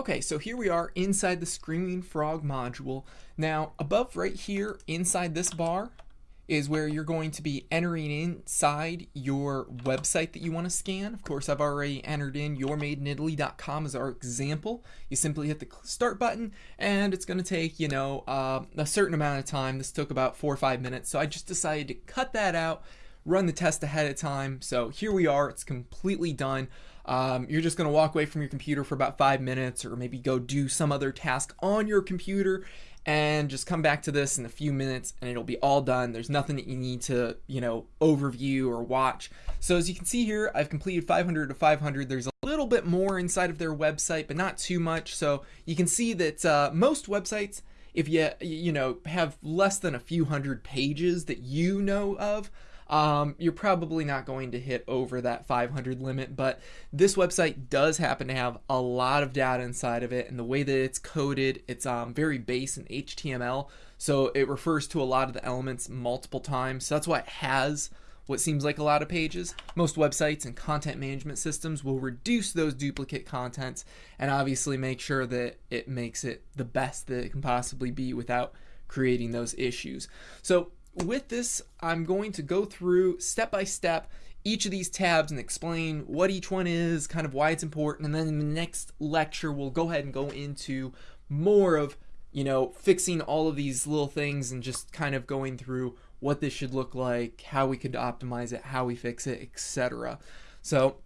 Okay, so here we are inside the Screaming Frog module. Now, above right here, inside this bar, is where you're going to be entering inside your website that you want to scan. Of course, I've already entered in yourmadeinitaly.com as our example. You simply hit the start button and it's going to take, you know, uh, a certain amount of time. This took about four or five minutes. So I just decided to cut that out, run the test ahead of time. So here we are. It's completely done. Um, you're just going to walk away from your computer for about five minutes or maybe go do some other task on your computer and just come back to this in a few minutes and it'll be all done. There's nothing that you need to, you know, overview or watch. So as you can see here, I've completed 500 to 500. There's a little bit more inside of their website, but not too much. So you can see that uh, most websites, if you, you know, have less than a few hundred pages that you know of, um, you're probably not going to hit over that 500 limit, but this website does happen to have a lot of data inside of it, and the way that it's coded, it's um, very base in HTML, so it refers to a lot of the elements multiple times. So that's why it has what seems like a lot of pages. Most websites and content management systems will reduce those duplicate contents and obviously make sure that it makes it the best that it can possibly be without creating those issues. So with this, I'm going to go through step by step each of these tabs and explain what each one is, kind of why it's important, and then in the next lecture, we'll go ahead and go into more of, you know, fixing all of these little things and just kind of going through what this should look like, how we could optimize it, how we fix it, etc. So,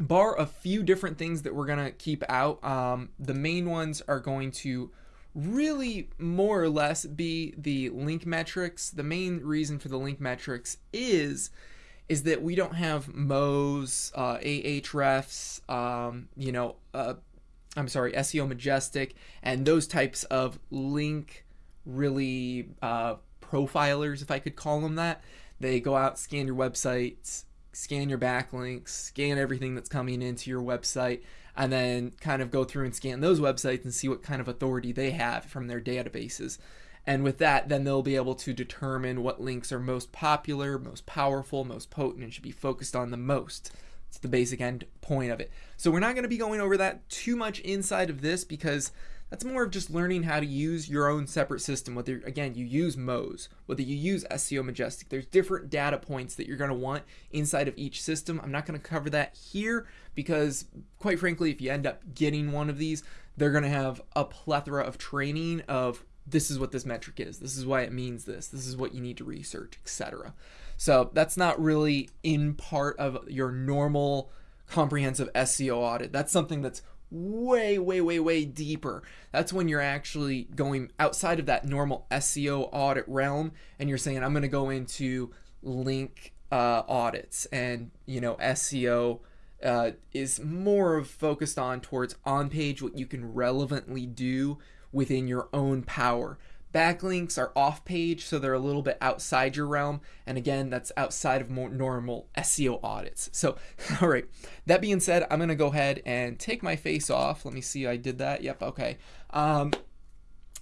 bar a few different things that we're going to keep out, um, the main ones are going to really more or less be the link metrics. The main reason for the link metrics is is that we don't have Moz, uh, Ahrefs, um, you know, uh, I'm sorry, SEO Majestic, and those types of link really uh, profilers, if I could call them that. They go out, scan your websites, scan your backlinks, scan everything that's coming into your website, and then kind of go through and scan those websites and see what kind of authority they have from their databases. And with that, then they'll be able to determine what links are most popular, most powerful, most potent, and should be focused on the most. It's the basic end point of it. So we're not going to be going over that too much inside of this because that's more of just learning how to use your own separate system. Whether, again, you use Moz, whether you use SEO Majestic, there's different data points that you're going to want inside of each system. I'm not going to cover that here because, quite frankly, if you end up getting one of these, they're going to have a plethora of training of this is what this metric is, this is why it means this, this is what you need to research, etc. So that's not really in part of your normal comprehensive SEO audit. That's something that's way, way, way, way deeper. That's when you're actually going outside of that normal SEO audit realm and you're saying, I'm going to go into link uh, audits and, you know, SEO. Uh, is more of focused on towards on page what you can relevantly do within your own power Backlinks are off page, so they're a little bit outside your realm. And again, that's outside of more normal SEO audits. So, all right, that being said, I'm going to go ahead and take my face off. Let me see, I did that. Yep, okay. Um,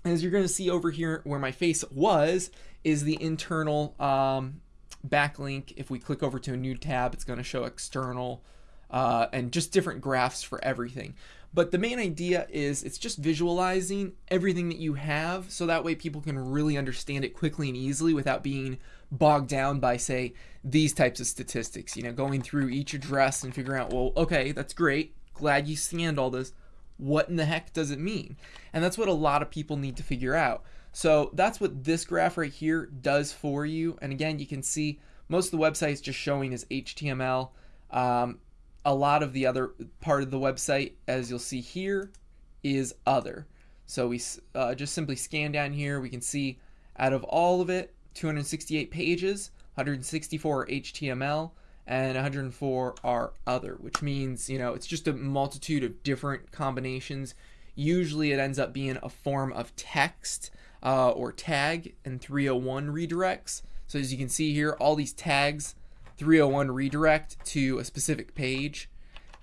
as you're going to see over here where my face was is the internal um, backlink. If we click over to a new tab, it's going to show external uh, and just different graphs for everything. But the main idea is it's just visualizing everything that you have so that way people can really understand it quickly and easily without being bogged down by, say, these types of statistics. You know, going through each address and figuring out, well, okay, that's great. Glad you scanned all this. What in the heck does it mean? And that's what a lot of people need to figure out. So that's what this graph right here does for you. And again, you can see most of the websites just showing is HTML. Um, a lot of the other part of the website, as you'll see here, is other. So we uh, just simply scan down here. We can see out of all of it, 268 pages, 164 are HTML, and 104 are other, which means, you know, it's just a multitude of different combinations. Usually it ends up being a form of text uh, or tag and 301 redirects. So as you can see here, all these tags 301 redirect to a specific page.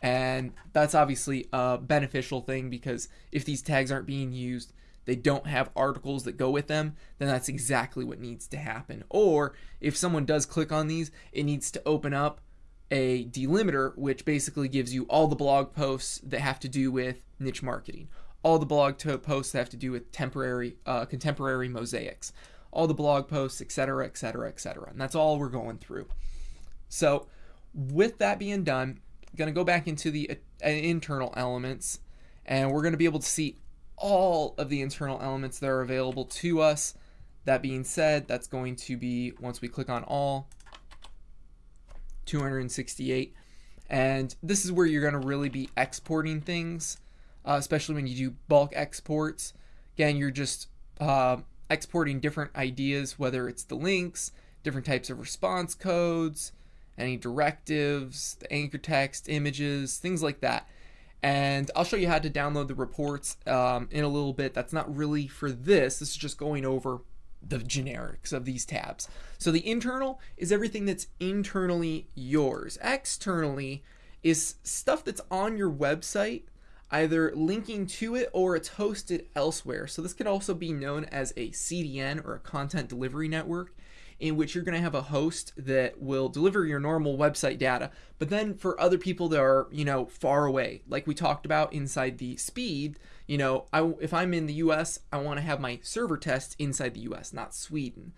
And that's obviously a beneficial thing because if these tags aren't being used, they don't have articles that go with them, then that's exactly what needs to happen. Or if someone does click on these, it needs to open up a delimiter, which basically gives you all the blog posts that have to do with niche marketing, all the blog posts that have to do with temporary, uh, contemporary mosaics, all the blog posts, etc., etc., etc. And that's all we're going through. So, with that being done, going to go back into the uh, internal elements, and we're going to be able to see all of the internal elements that are available to us. That being said, that's going to be once we click on all, 268. And this is where you're going to really be exporting things, uh, especially when you do bulk exports. Again, you're just uh, exporting different ideas, whether it's the links, different types of response codes, any directives, the anchor text, images, things like that. And I'll show you how to download the reports um, in a little bit. That's not really for this. This is just going over the generics of these tabs. So the internal is everything that's internally yours. Externally is stuff that's on your website, either linking to it or it's hosted elsewhere. So this could also be known as a CDN or a content delivery network in which you're going to have a host that will deliver your normal website data. But then for other people that are, you know, far away, like we talked about inside the speed, you know, I, if I'm in the US, I want to have my server test inside the US, not Sweden.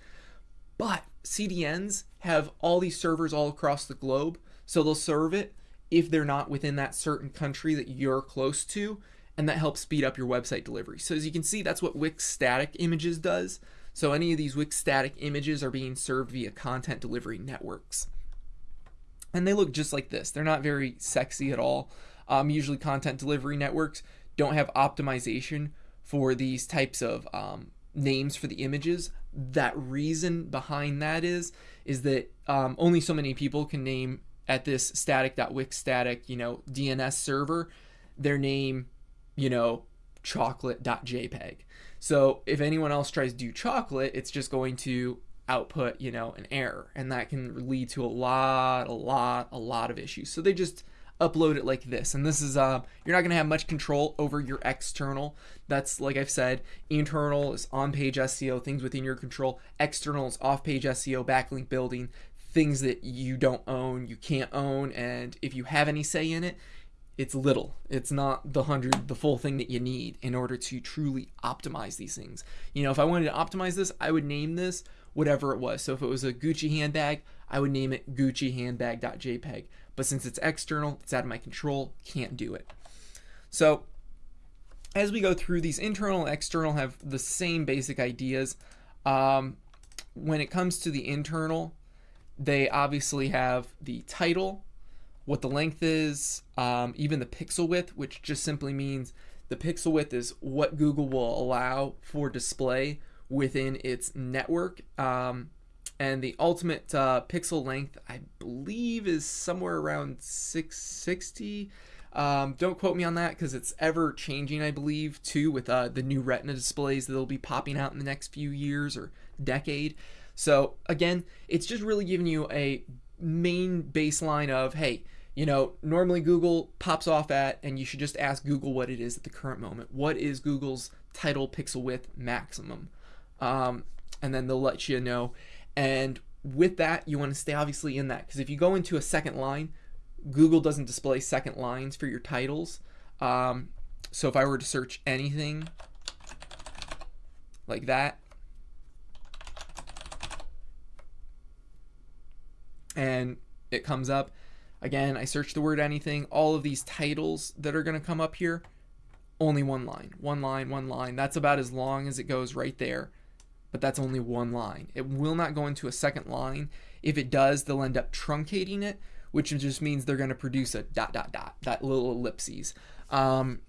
But CDNs have all these servers all across the globe, so they'll serve it if they're not within that certain country that you're close to, and that helps speed up your website delivery. So as you can see, that's what Wix static images does. So any of these Wix static images are being served via content delivery networks. And they look just like this. They're not very sexy at all. Um, usually content delivery networks don't have optimization for these types of um, names for the images. That reason behind that is is that um, only so many people can name at this static.wix static, you know, DNS server their name, you know, chocolate.jpg. So if anyone else tries to do chocolate, it's just going to output, you know, an error. And that can lead to a lot, a lot, a lot of issues. So they just upload it like this. And this is, uh, you're not going to have much control over your external. That's, like I've said, internal is on page SEO, things within your control. External is off page SEO, backlink building, things that you don't own, you can't own. And if you have any say in it, it's little. It's not the hundred, the full thing that you need in order to truly optimize these things. You know, if I wanted to optimize this, I would name this whatever it was. So if it was a Gucci handbag, I would name it Gucci handbag.jpg. But since it's external, it's out of my control, can't do it. So as we go through, these internal and external have the same basic ideas. Um, when it comes to the internal, they obviously have the title, what the length is, um, even the pixel width, which just simply means the pixel width is what Google will allow for display within its network. Um, and the ultimate uh, pixel length, I believe, is somewhere around 660. Um, don't quote me on that because it's ever changing, I believe, too, with uh, the new Retina displays that'll be popping out in the next few years or decade. So, again, it's just really giving you a main baseline of hey, you know, normally Google pops off at, and you should just ask Google what it is at the current moment. What is Google's title pixel width maximum? Um, and then they'll let you know. And with that, you want to stay obviously in that because if you go into a second line, Google doesn't display second lines for your titles. Um, so if I were to search anything like that, and it comes up, Again, I search the word anything. All of these titles that are going to come up here, only one line. One line, one line. That's about as long as it goes right there. But that's only one line. It will not go into a second line. If it does, they'll end up truncating it, which just means they're going to produce a dot, dot, dot, that little ellipses. Um,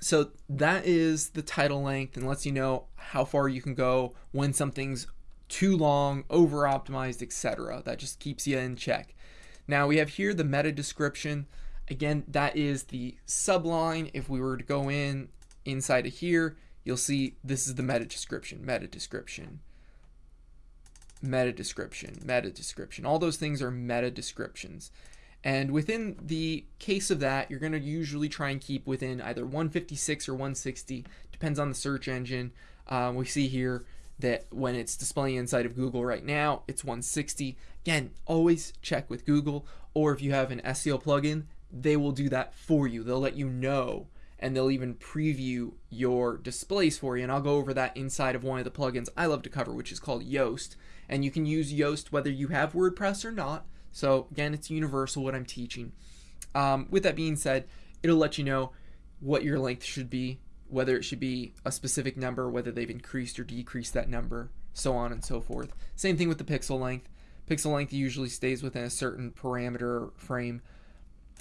so that is the title length and lets you know how far you can go when something's too long, over optimized, etc. That just keeps you in check. Now we have here the meta description. Again, that is the subline. If we were to go in inside of here, you'll see this is the meta description, meta description, meta description, meta description. All those things are meta descriptions. And within the case of that, you're going to usually try and keep within either 156 or 160, depends on the search engine. Um, we see here that when it's displaying inside of Google right now, it's 160. Again, always check with Google, or if you have an SEO plugin, they will do that for you. They'll let you know and they'll even preview your displays for you. And I'll go over that inside of one of the plugins I love to cover, which is called Yoast. And you can use Yoast whether you have WordPress or not. So again, it's universal what I'm teaching. Um, with that being said, it'll let you know what your length should be, whether it should be a specific number, whether they've increased or decreased that number, so on and so forth. Same thing with the pixel length. Pixel length usually stays within a certain parameter frame.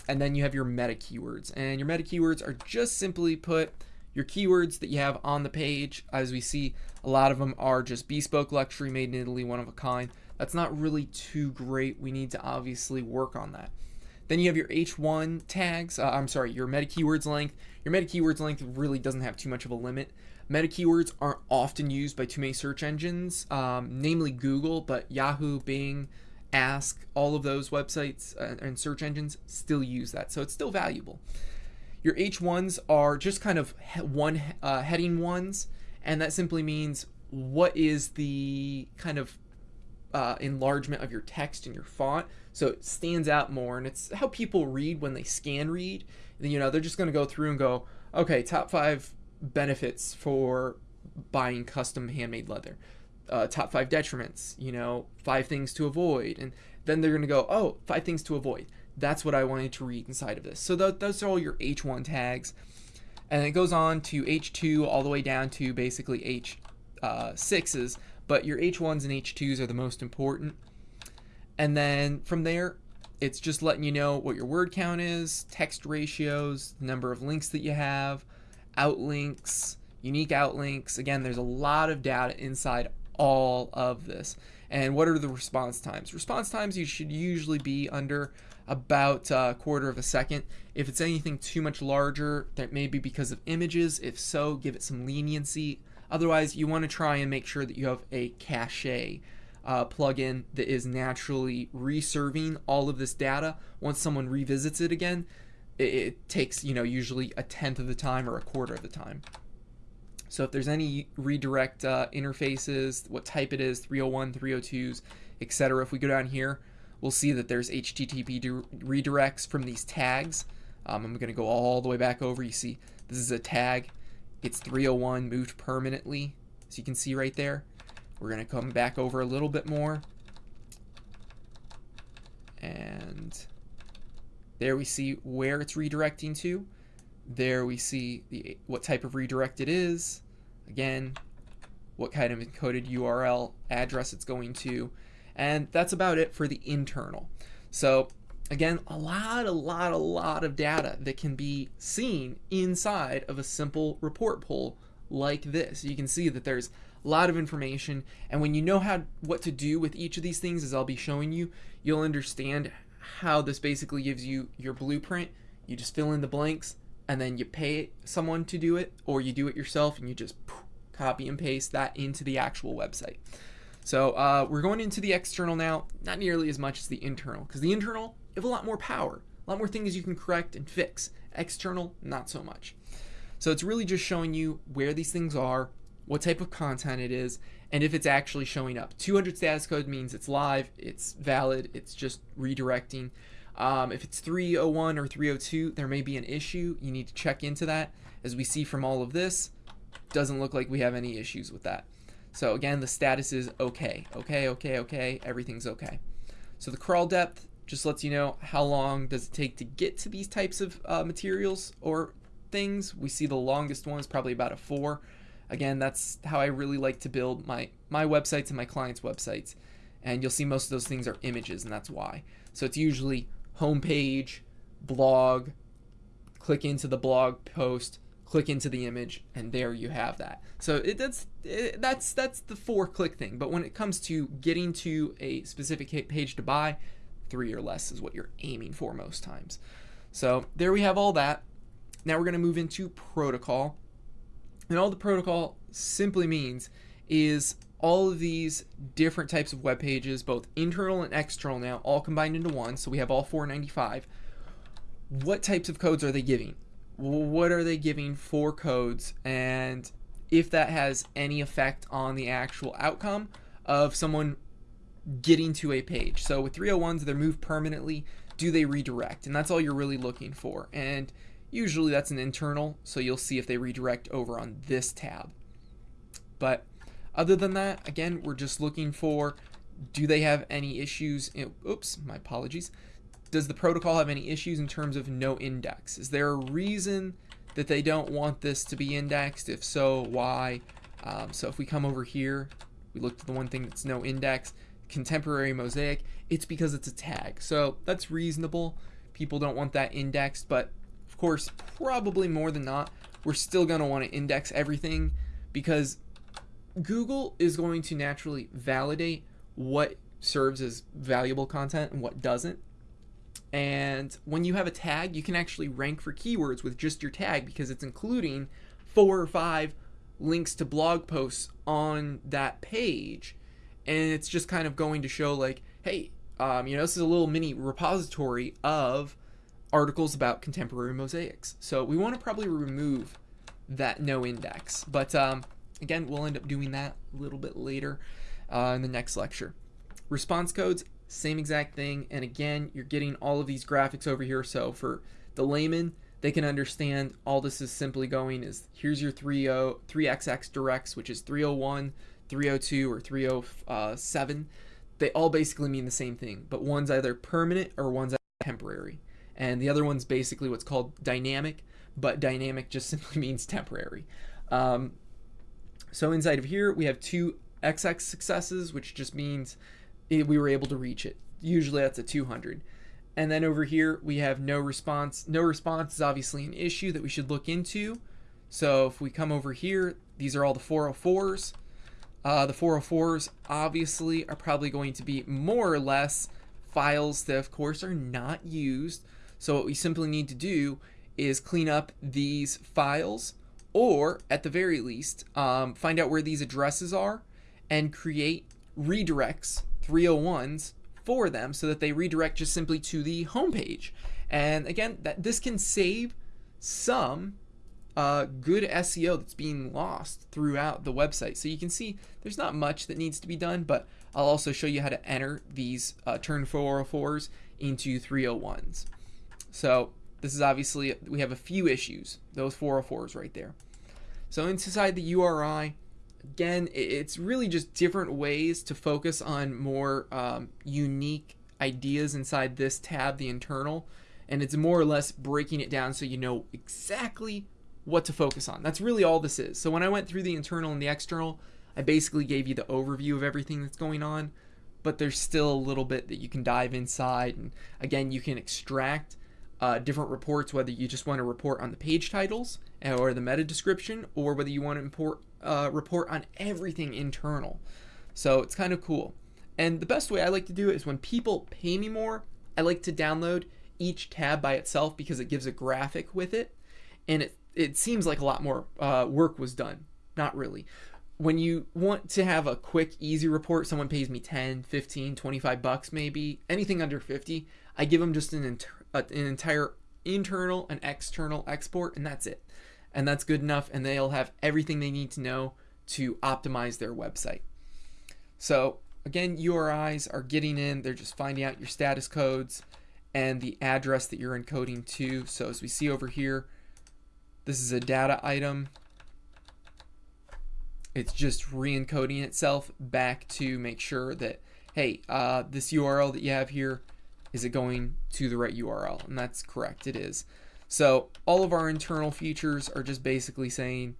And then you have your meta keywords. And your meta keywords are just simply put your keywords that you have on the page. As we see, a lot of them are just bespoke luxury, made in Italy, one of a kind. That's not really too great. We need to obviously work on that. Then you have your H1 tags. Uh, I'm sorry, your meta keywords length. Your meta keywords length really doesn't have too much of a limit. Meta keywords aren't often used by too many search engines, um, namely Google, but Yahoo, Bing, Ask, all of those websites uh, and search engines still use that. So it's still valuable. Your H1s are just kind of one uh, heading ones, and that simply means what is the kind of uh, enlargement of your text and your font so it stands out more and it's how people read when they scan read you know they're just going to go through and go okay top five benefits for buying custom handmade leather. Uh, top five detriments you know five things to avoid and then they're going to go oh five things to avoid. That's what i wanted to read inside of this. So th- those are all your h1 tags and it goes on to h2 all the way down to basically h6s uh, but your H1s and H2s are the most important. And then from there, it's just letting you know what your word count is, text ratios, number of links that you have, outlinks, unique outlinks. Again, there's a lot of data inside all of this. And what are the response times? Response times you should usually be under about a quarter of a second. If it's anything too much larger, that may be because of images. If so, give it some leniency. Otherwise, you want to try and make sure that you have a cache uh, plugin that is naturally reserving all of this data. Once someone revisits it again, it, it takes you know usually a tenth of the time or a quarter of the time. So if there's any redirect uh, interfaces, what type it is, 301, 302s, etc. If we go down here, we'll see that there's HTTP redirects from these tags. Um, I'm going to go all the way back over. You see, this is a tag. It's 301 moved permanently, as you can see right there. We're going to come back over a little bit more. And there we see where it's redirecting to. There we see the what type of redirect it is. Again, what kind of encoded URL address it's going to. And that's about it for the internal. So Again, a lot, a lot, a lot of data that can be seen inside of a simple report pull like this. You can see that there's a lot of information, and when you know how what to do with each of these things, as I'll be showing you, you'll understand how this basically gives you your blueprint. You just fill in the blanks, and then you pay someone to do it, or you do it yourself, and you just copy and paste that into the actual website. So uh, we're going into the external now, not nearly as much as the internal, because the internal you have a lot more power, a lot more things you can correct and fix. External, not so much. So it's really just showing you where these things are, what type of content it is, and if it's actually showing up. 200 status code means it's live, it's valid, it's just redirecting. Um, if it's 301 or 302, there may be an issue. You need to check into that. As we see from all of this, doesn't look like we have any issues with that. So again, the status is okay, okay, okay, okay, everything's okay. So the crawl depth, just lets you know how long does it take to get to these types of uh, materials or things. We see the longest one is probably about a four. Again, that's how I really like to build my, my websites and my clients' websites. And you'll see most of those things are images, and that's why. So it's usually homepage, blog, click into the blog post, click into the image, and there you have that. So it, that's it, that's that's the four click thing. But when it comes to getting to a specific page to buy, three or less is what you're aiming for most times. So there we have all that. Now we're going to move into protocol. And all the protocol simply means is all of these different types of web pages, both internal and external now, all combined into one. So we have all 495. What types of codes are they giving? What are they giving for codes? And if that has any effect on the actual outcome of someone getting to a page. So with 301s, they're moved permanently. do they redirect? And that's all you're really looking for. And usually that's an internal, so you'll see if they redirect over on this tab. But other than that, again, we're just looking for do they have any issues? In, oops, my apologies. Does the protocol have any issues in terms of no index? Is there a reason that they don't want this to be indexed? If so, why? Um, so if we come over here, we look at the one thing that's no index, contemporary mosaic, it's because it's a tag. So that's reasonable. People don't want that indexed, but of course, probably more than not, we're still going to want to index everything because Google is going to naturally validate what serves as valuable content and what doesn't. And when you have a tag, you can actually rank for keywords with just your tag because it's including four or five links to blog posts on that page. And it's just kind of going to show, like, hey, um, you know, this is a little mini repository of articles about contemporary mosaics. So we want to probably remove that no index. But um, again, we'll end up doing that a little bit later uh, in the next lecture. Response codes, same exact thing. And again, you're getting all of these graphics over here. So for the layman, they can understand all this is simply going is here's your 30, 3XX directs, which is 301, 302, or 307. They all basically mean the same thing, but one's either permanent or one's temporary. And the other one's basically what's called dynamic, but dynamic just simply means temporary. Um, so inside of here, we have two XX successes, which just means we were able to reach it. Usually that's a 200. And then over here, we have no response. No response is obviously an issue that we should look into. So if we come over here, these are all the 404s. Uh, the 404s obviously are probably going to be more or less files that of course are not used. So what we simply need to do is clean up these files or at the very least um, find out where these addresses are and create redirects 301s for them so that they redirect just simply to the home page. And again, that this can save some uh, good SEO that's being lost throughout the website. So you can see there's not much that needs to be done, but I'll also show you how to enter these uh, turn 404s into 301s. So this is obviously, we have a few issues, those 404s right there. So inside the URI, again, it's really just different ways to focus on more um, unique ideas inside this tab, the internal, and it's more or less breaking it down so you know exactly what to focus on. That's really all this is. So when I went through the internal and the external, I basically gave you the overview of everything that's going on, but there's still a little bit that you can dive inside. And again, you can extract uh, different reports, whether you just want to report on the page titles or the meta description, or whether you want to import uh, report on everything internal. So it's kind of cool. And the best way I like to do it is when people pay me more, I like to download each tab by itself because it gives a graphic with it. And it, it seems like a lot more uh, work was done. Not really. When you want to have a quick, easy report, someone pays me 10, 15, 25 bucks maybe, anything under 50, I give them just an, inter- an entire internal and external export, and that's it and that's good enough and they'll have everything they need to know to optimize their website. So again, URIs are getting in, they're just finding out your status codes and the address that you're encoding to. So as we see over here, this is a data item. It's just re-encoding itself back to make sure that, hey, uh, this URL that you have here, is it going to the right URL? And that's correct, it is. So all of our internal features are just basically saying,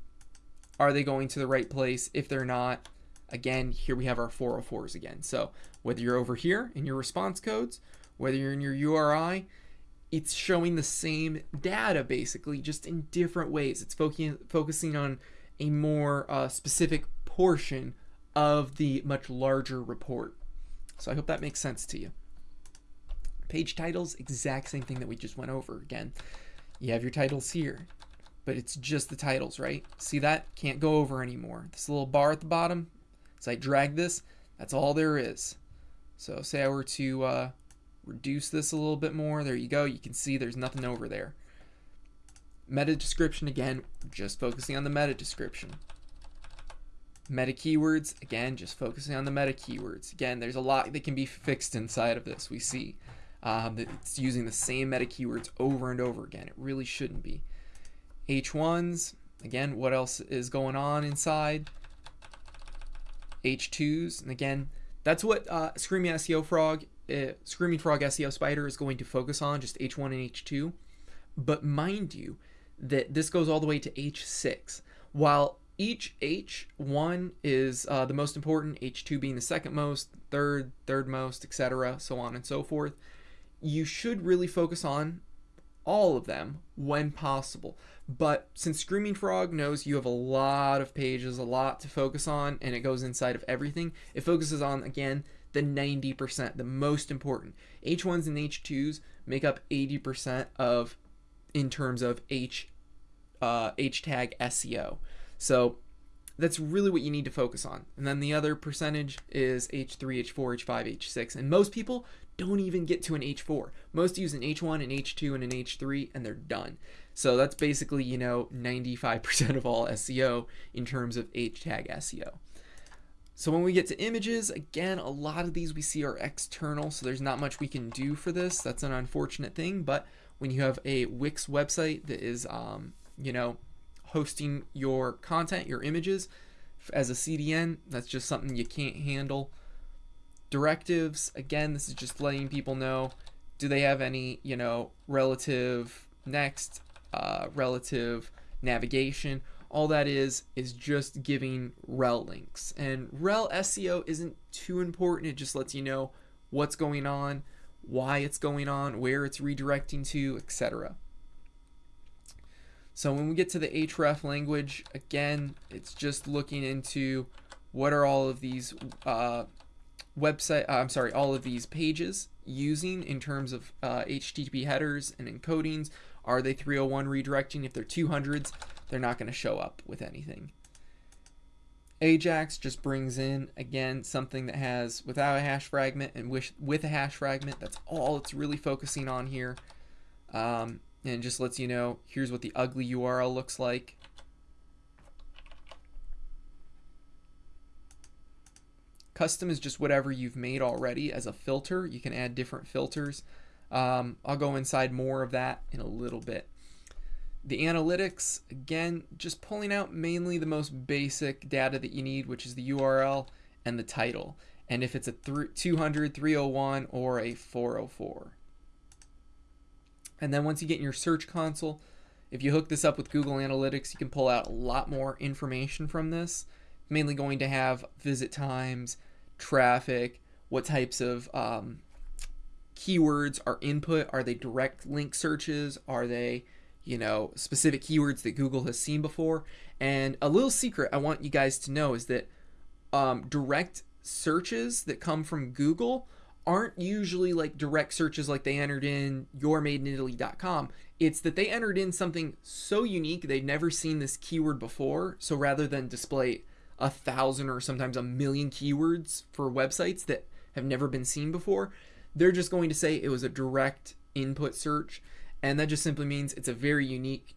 are they going to the right place? If they're not, again, here we have our 404s again. So whether you're over here in your response codes, whether you're in your URI, it's showing the same data basically, just in different ways. It's focusing focusing on a more uh, specific portion of the much larger report. So I hope that makes sense to you. Page titles, exact same thing that we just went over again. You have your titles here, but it's just the titles, right? See that? Can't go over anymore. This little bar at the bottom, as I drag this, that's all there is. So say I were to uh, reduce this a little bit more, there you go. You can see there's nothing over there. Meta description, again, just focusing on the meta description. Meta keywords, again, just focusing on the meta keywords. Again, there's a lot that can be fixed inside of this, we see. Um, it's using the same meta keywords over and over again. It really shouldn't be. H1s, again, what else is going on inside? H2s, and again, that's what uh, Screaming SEO Frog, uh, Screaming Frog SEO Spider is going to focus on, just H1 and H2. But mind you, that this goes all the way to H6. While each H1 is uh, the most important, H2 being the second most, third, third most, etc., so on and so forth, you should really focus on all of them when possible. But since Screaming Frog knows you have a lot of pages, a lot to focus on, and it goes inside of everything, it focuses on, again, the 90%, the most important. H1s and H2s make up 80% of, in terms of H, uh, H tag SEO. So that's really what you need to focus on. And then the other percentage is H3, H4, H5, H6. And most people don't even get to an H4. Most use an H1, an H2, and an H3, and they're done. So that's basically, you know, 95% of all SEO in terms of H tag SEO. So when we get to images, again, a lot of these we see are external, so there's not much we can do for this. That's an unfortunate thing, but when you have a Wix website that is, um, you know, hosting your content, your images, as a CDN, that's just something you can't handle. Directives, again, this is just letting people know, do they have any, you know, relative next, uh, relative navigation, all that is is just giving rel links. And rel seo isn't too important. It just lets you know what's going on why it's going on where it's redirecting to etc so when we get to the href language again it's just looking into what are all of these uh, website uh, i'm sorry all of these pages using in terms of uh, http headers and encodings. Are they 301 redirecting? If they're 200s they're not going to show up with anything. Ajax just brings in, again, something that has without a hash fragment and with, with a hash fragment. That's all it's really focusing on here. Um, and just lets you know, here's what the ugly URL looks like. Custom is just whatever you've made already as a filter. You can add different filters. Um, I'll go inside more of that in a little bit. The analytics, again, just pulling out mainly the most basic data that you need, which is the URL and the title. And if it's a 200, 301, or a 404. And then once you get in your search console, if you hook this up with Google Analytics, you can pull out a lot more information from this. Mainly going to have visit times, traffic, what types of um, keywords are input. Are they direct link searches? Are they you know, specific keywords that Google has seen before. And a little secret I want you guys to know is that um, direct searches that come from Google aren't usually like direct searches like they entered in yourmadeinitaly.com. It's that they entered in something so unique they've never seen this keyword before. So rather than display a thousand or sometimes a million keywords for websites that have never been seen before, they're just going to say it was a direct input search and that just simply means it's a very unique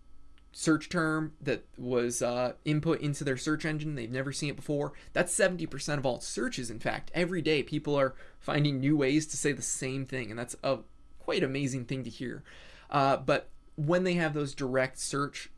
search term that was uh, input into their search engine. They've never seen it before. That's 70% of all searches, in fact. Every day, people are finding new ways to say the same thing, and that's a quite amazing thing to hear. Uh, but when they have those direct search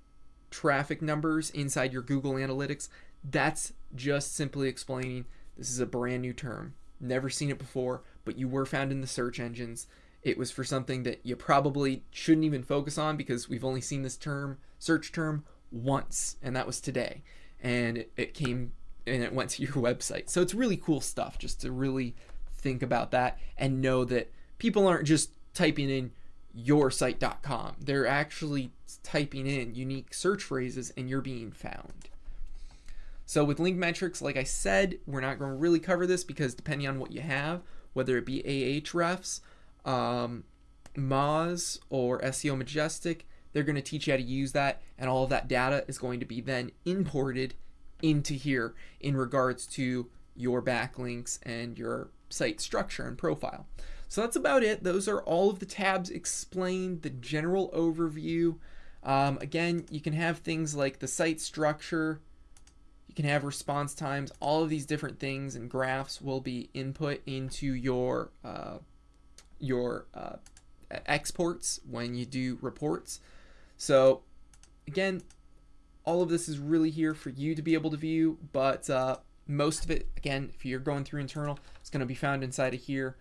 traffic numbers inside your Google Analytics, that's just simply explaining this is a brand new term. Never seen it before, but you were found in the search engines it was for something that you probably shouldn't even focus on because we've only seen this term, search term, once, and that was today. And it, it came and it went to your website. So it's really cool stuff just to really think about that and know that people aren't just typing in yoursite.com. They're actually typing in unique search phrases and you're being found. So with link metrics, like I said, we're not going to really cover this because depending on what you have, whether it be Ahrefs, um, Moz or SEO Majestic, they're going to teach you how to use that, and all of that data is going to be then imported into here in regards to your backlinks and your site structure and profile. So that's about it. Those are all of the tabs explained, the general overview. Um, again, you can have things like the site structure, you can have response times, all of these different things and graphs will be input into your uh, your uh, exports when you do reports. So again, all of this is really here for you to be able to view, but uh, most of it, again, if you're going through internal, it's going to be found inside of here.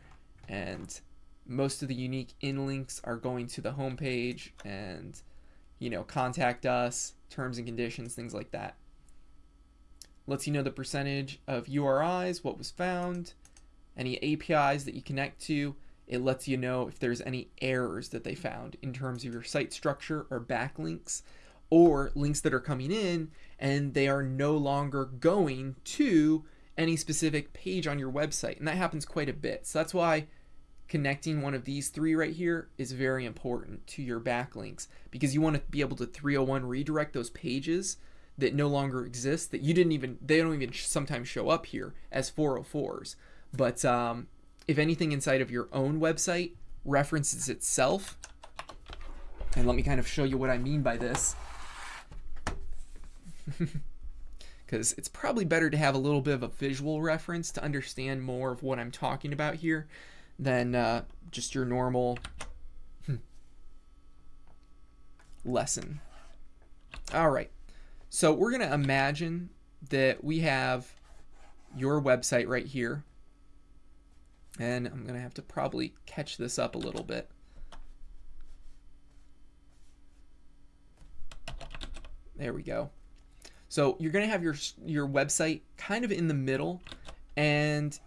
And most of the unique in links are going to the home page and, you know, contact us, terms and conditions, things like that. Lets you know the percentage of URIs, what was found, any APIs that you connect to. It lets you know if there's any errors that they found in terms of your site structure or backlinks or links that are coming in and they are no longer going to any specific page on your website. And that happens quite a bit. So that's why connecting one of these three right here is very important to your backlinks because you want to be able to 301 redirect those pages that no longer exist that you didn't even they don't even sometimes show up here as 404s but um, if anything inside of your own website references itself and let me kind of show you what I mean by this because it's probably better to have a little bit of a visual reference to understand more of what I'm talking about here than uh, just your normal lesson. All right, so we're going to imagine that we have your website right here. And I'm going to have to probably catch this up a little bit. There we go. So you're going to have your your website kind of in the middle and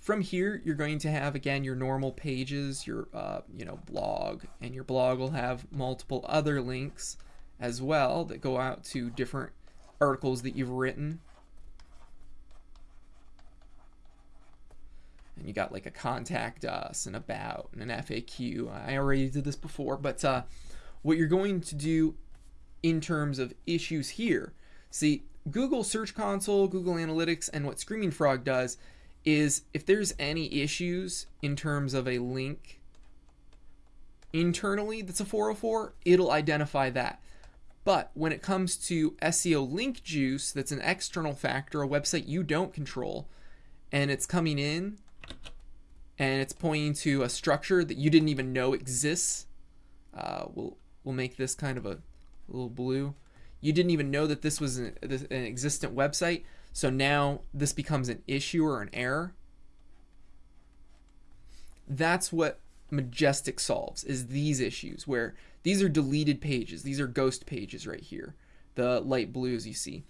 from here you're going to have again your normal pages your uh, you know blog and your blog will have multiple other links as well that go out to different articles that you've written and you got like a contact us and about and an FAQ I already did this before but uh, what you're going to do in terms of issues here. See, Google Search Console, Google Analytics, and what Screaming Frog does is if there's any issues in terms of a link internally that's a 404, it'll identify that. But when it comes to SEO link juice, that's an external factor, a website you don't control, and it's coming in and it's pointing to a structure that you didn't even know exists, uh, we'll we'll make this kind of a little blue. You didn't even know that this was an, an existent website, so now this becomes an issue or an error. That's what Majestic solves, is these issues where these are deleted pages. These are ghost pages right here, the light blues you see.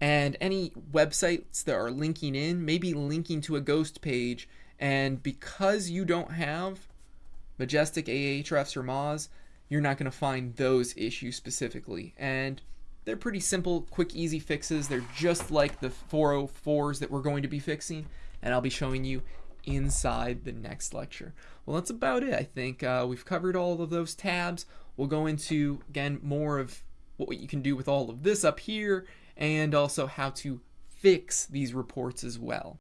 And any websites that are linking in, maybe linking to a ghost page, and because you don't have Majestic Ahrefs or Moz, you're not going to find those issues specifically. And they're pretty simple, quick, easy fixes. They're just like the 404s that we're going to be fixing, and I'll be showing you inside the next lecture. Well, that's about it. I think uh, we've covered all of those tabs. We'll go into, again, more of what you can do with all of this up here, and also how to fix these reports as well.